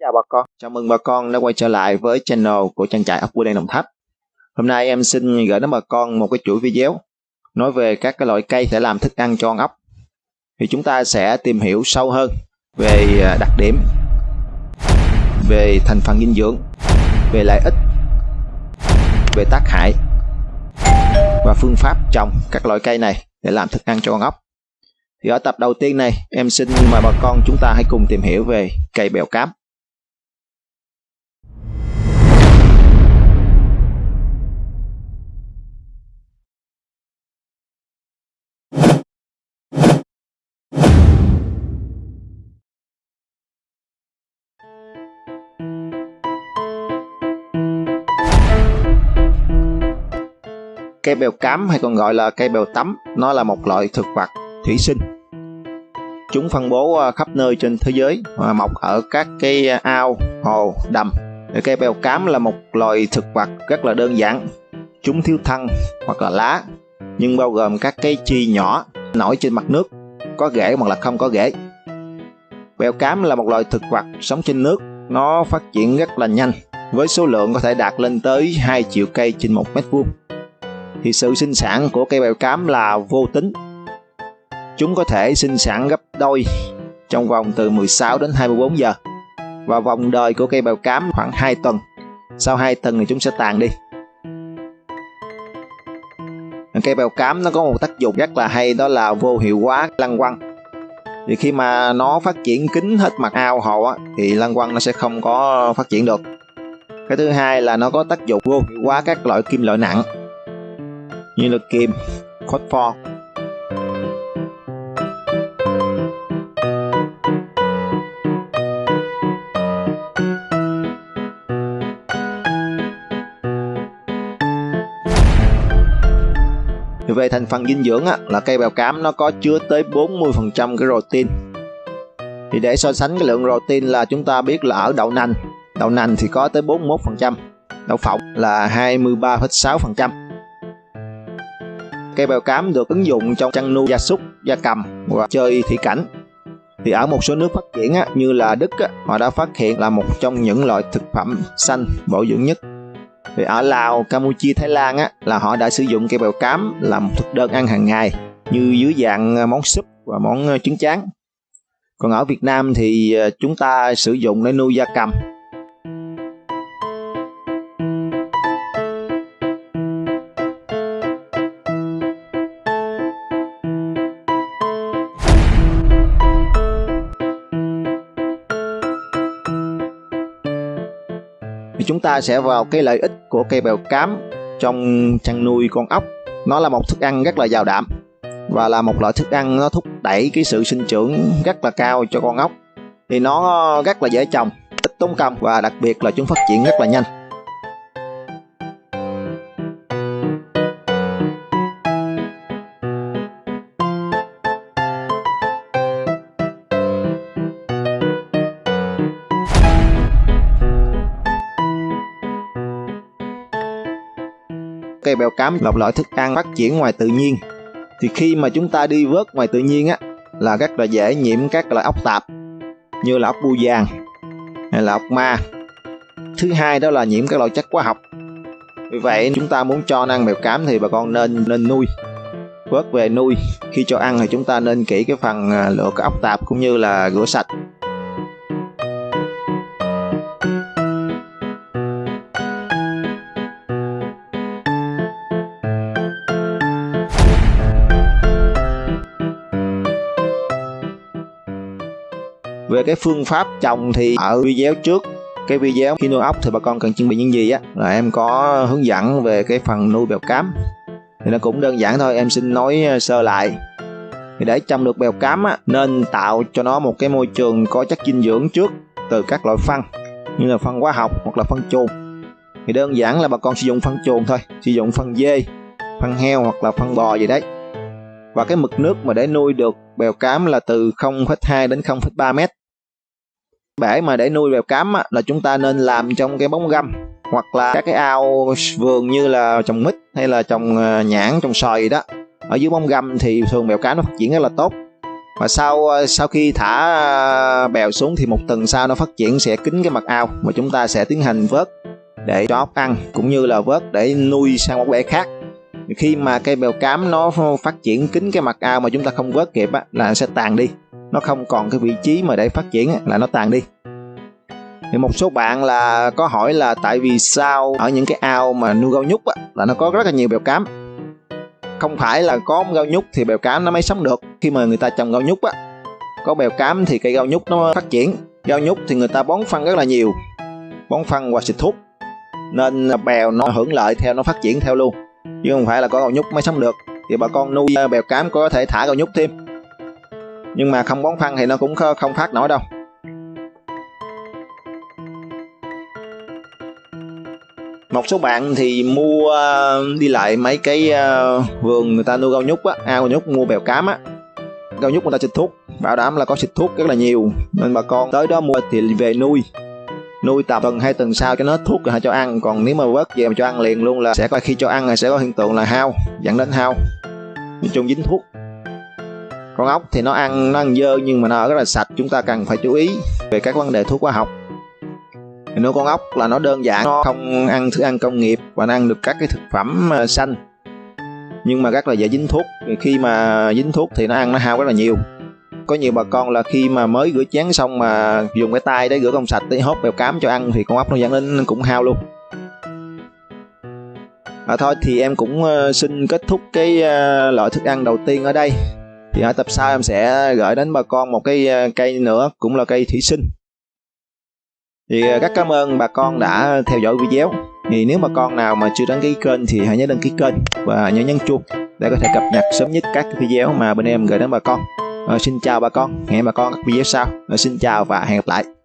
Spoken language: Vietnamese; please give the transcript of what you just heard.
chào bà con, chào mừng bà con đã quay trở lại với channel của trang trại ốc bươu đen Đồng Tháp. Hôm nay em xin gửi đến bà con một cái chuỗi video nói về các cái loại cây để làm thức ăn cho con ốc. Thì chúng ta sẽ tìm hiểu sâu hơn về à, đặc điểm, về thành phần dinh dưỡng, về lợi ích, về tác hại và phương pháp trồng các loại cây này để làm thức ăn cho con ốc. Thì ở tập đầu tiên này, em xin mời bà con chúng ta hãy cùng tìm hiểu về cây bèo cám. Cây bèo cám hay còn gọi là cây bèo tắm, nó là một loại thực vật thủy sinh. Chúng phân bố ờ, khắp nơi trên thế giới và mọc ở các cái ờ, ao, hồ, đầm. Cây bèo cám là một loài thực vật rất là đơn giản. Chúng thiếu thân hoặc là lá, nhưng bao gồm các cái chi nhỏ nổi trên mặt nước, có rễ hoặc là không có rễ. Bèo cám là một loài thực vật sống trên nước, nó phát triển rất là nhanh, với số lượng có thể đạt lên tới 2 triệu cây trên một mét vuông thì sự sinh sản của cây bèo cám là vô tính. Chúng có thể sinh sản gấp đôi trong vòng từ 16 đến 24 giờ. Và vòng đời của cây bèo cám khoảng 2 tuần. Sau 2 tuần thì chúng sẽ tàn đi. Cây bèo cám nó có một tác dụng rất là hay đó là vô hiệu hóa lăng quăng. Thì khi mà nó phát triển kín hết mặt ao hồ á, thì lăng quăng nó sẽ không có phát triển được. Cái thứ hai là nó có tác dụng vô hiệu hóa các loại kim loại nặng như là kim, pho. về thành phần dinh dưỡng á, là cây bèo cám nó có chứa tới 40% cái protein. Thì để so sánh cái lượng protein là chúng ta biết là ở đậu nành, đậu nành thì có tới 41%, đậu phộng là 23,6%. Cây bèo cám được ứng dụng trong chăn nuôi gia súc, gia cầm và chơi thủy cảnh. Thì ở một số nước phát triển á, như là Đức á, họ đã phát hiện là một trong những loại thực phẩm xanh bổ dưỡng nhất. Thì ở Lào, Campuchia, Thái Lan á, là họ đã sử dụng cây bèo cám làm thực đơn ăn hàng ngày như dưới dạng món súp và món trứng tráng. Còn ở Việt Nam thì ờ, chúng ta sử dụng để nuôi gia cầm thì chúng ta sẽ vào cái lợi ích của cây bèo cám trong chăn nuôi con ốc. Nó là một thức ăn rất là giàu đạm và là một loại thức ăn nó thúc đẩy cái sự sinh trưởng rất là cao cho con ốc. Thì nó rất là dễ trồng, ít tốn công và đặc biệt là chúng phát triển rất là nhanh. Cây bèo cám, lọc loại thức ăn, phát triển ngoài tự nhiên. Thì khi mà chúng ta đi vớt ngoài tự nhiên á, là rất là dễ nhiễm các loại ốc tạp, như là ốc bu vàng, hay là ốc ma. Thứ hai đó là nhiễm các loại chất hóa học. Vì vậy, chúng ta muốn cho ăn bèo cám thì bà con nên nên nuôi, vớt về nuôi. Khi cho ăn thì chúng ta nên kỹ cái phần à, lựa cái ốc tạp cũng như là rửa sạch. Về cái phương pháp trồng thì ở video trước cái video khi nuôi ốc thì bà con cần chuẩn bị những gì á? Là em có hướng dẫn về cái phần nuôi bèo cám. Thì nó cũng đơn giản thôi em xin nói ờ, sơ lại. Thì để trồng được bèo cám á, nên tạo cho nó một cái môi trường có chất dinh dưỡng trước từ các loại phân như là phân hóa học hoặc là phân chuồng thì đơn giản là bà con sử dụng phân chuồng thôi sử dụng phân dê phân heo hoặc là phân bò gì đấy. Và cái mực nước mà để nuôi được bèo cám là từ 0,2 đến 0,3 mét bể mà để nuôi bèo cám á, là chúng ta nên làm trong cái bóng găm hoặc là các cái ao vườn như là trồng mít hay là trồng ờ, nhãn trồng xoài đó. Ở dưới bóng găm thì thường bèo cám nó phát triển rất là tốt. Và sau ờ, sau khi thả ờ, bèo xuống thì một tuần sau nó phát triển sẽ kín cái mặt ao mà chúng ta sẽ tiến hành vớt để cho ốc ăn cũng như là vớt để nuôi sang một bể khác. Khi mà cây bèo cám nó phát triển kín cái mặt ao mà chúng ta không vớt kịp á, là sẽ tàn đi nó không còn cái vị trí mà để phát triển là nó tàn đi. Thì một số bạn là có hỏi là tại vì sao ở những cái ao mà nuôi gao nhúc á, là nó có rất là nhiều bèo cám. Không phải là có gao nhúc thì bèo cám nó mới sống được. Khi mà người ta trồng gao nhúc á có bèo cám thì cây gao nhúc nó phát triển. Gao nhúc thì người ta bón phân rất là nhiều bón phân và xịt thuốc. Nên bèo nó hưởng lợi theo nó phát triển theo luôn. Chứ không phải là có gao nhúc mới sống được. Thì bà con nuôi ờ, bèo cám có thể thả gao nhúc thêm nhưng mà không bón phân thì nó cũng không phát nổi đâu. Một số bạn thì mua, đi lại mấy cái ờ, vườn người ta nuôi gao nhúc á, ao nhúc mua bèo cám á. Gao nhúc người ta xịt thuốc, bảo đảm là có xịt thuốc rất là nhiều. Nên bà con tới đó mua thì về nuôi. Nuôi tầm tuần hai tuần sau cho nó thuốc rồi cho ăn. Còn nếu mà vớt về mà cho ăn liền luôn là sẽ có khi cho ăn là sẽ có hiện tượng là hao, dẫn đến hao. Nói chung dính thuốc con ốc thì nó ăn nó ăn dơ nhưng mà nó rất là sạch chúng ta cần phải chú ý về các vấn đề thuốc hóa học. Thì nuôi con ốc là nó đơn giản nó không ăn thức ăn công nghiệp và nó ăn được các cái thực phẩm ờ, xanh. Nhưng mà rất là dễ dính thuốc khi mà dính thuốc thì nó ăn nó hao rất là nhiều. Có nhiều bà con là khi mà mới rửa chén xong mà dùng cái tay để rửa không sạch để hốt bèo cám cho ăn thì con ốc nó dẫn đến cũng hao luôn. À, thôi thì em cũng ờ, xin kết thúc cái ờ, loại thức ăn đầu tiên ở đây thì ở tập sau em sẽ gửi đến bà con một cái ờ, cây nữa cũng là cây thủy sinh. Thì ờ, rất cảm ơn bà con đã theo dõi video. Thì nếu bà con nào mà chưa đăng ký kênh thì hãy nhớ đăng ký kênh và nhớ nhấn chuông để có thể cập nhật sớm nhất các video mà bên em gửi đến bà con. À, xin chào bà con hẹn bà con các video sau. À, xin chào và hẹn gặp lại.